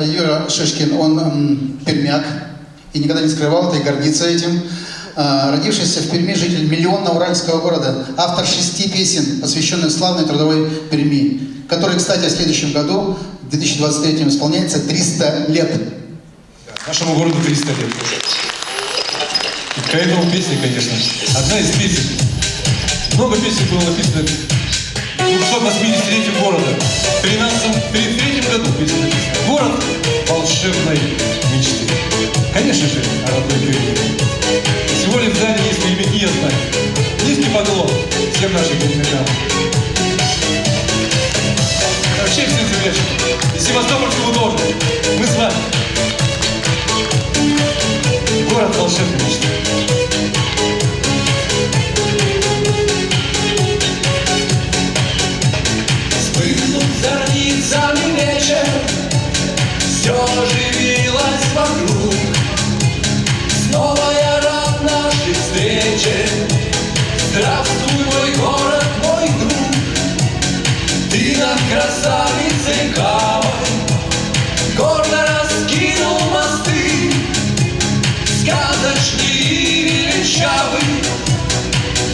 Юра Шишкин, он пермяк и никогда не скрывал это и гордится этим. А, родившийся в Перми житель миллионного уральского города, автор шести песен, посвященных славной трудовой Перми, который, кстати, в следующем году, в 2023 исполняется 300 лет. Нашему городу 300 лет. И к этому песни, конечно. Одна из песен. Много песен было написано в 280-летию города. В 13 году песня написана. Севастопольскому тоже. Мы с вами. Город волшебной мечты. Вспыхнув зорницами вечер, Все оживилось вокруг. Снова я рад нашей встрече. Здравствуй, мой город, мой друг. Ты над красавицей Кавой Сказочный и величавый,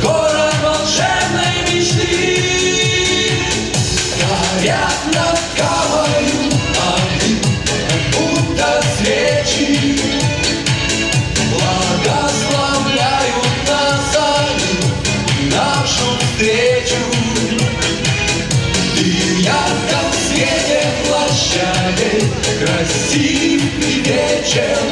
Город волшебной мечты. Горят над Кавою огни, как будто свечи, Благословляют нас они, нашу встречу. Ты в ярком свете площадей, красив и вечер.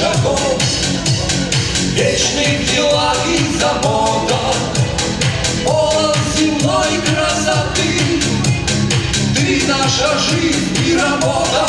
Шагов Вечный в делах и заботах Полон земной красоты Ты наша жизнь и работа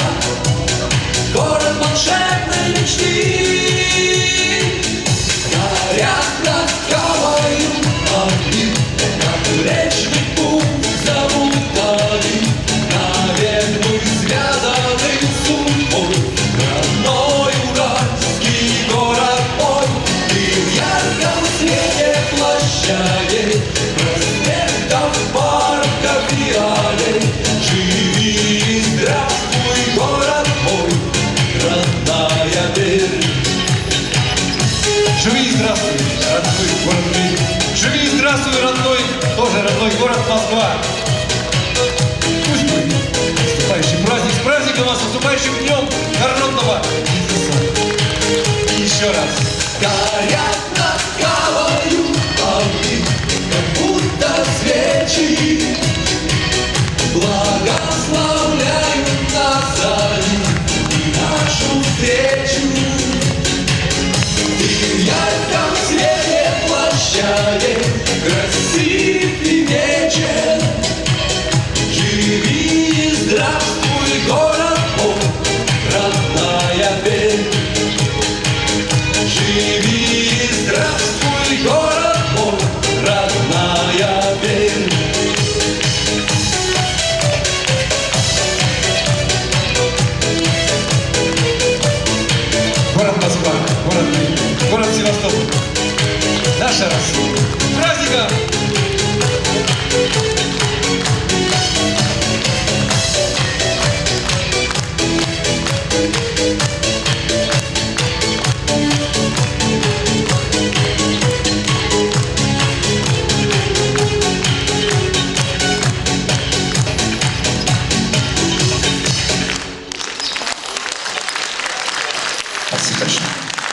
город Москва. Пусть будет наступающий праздник. С праздником вас, наступающим днем народного. И еще раз. Москва,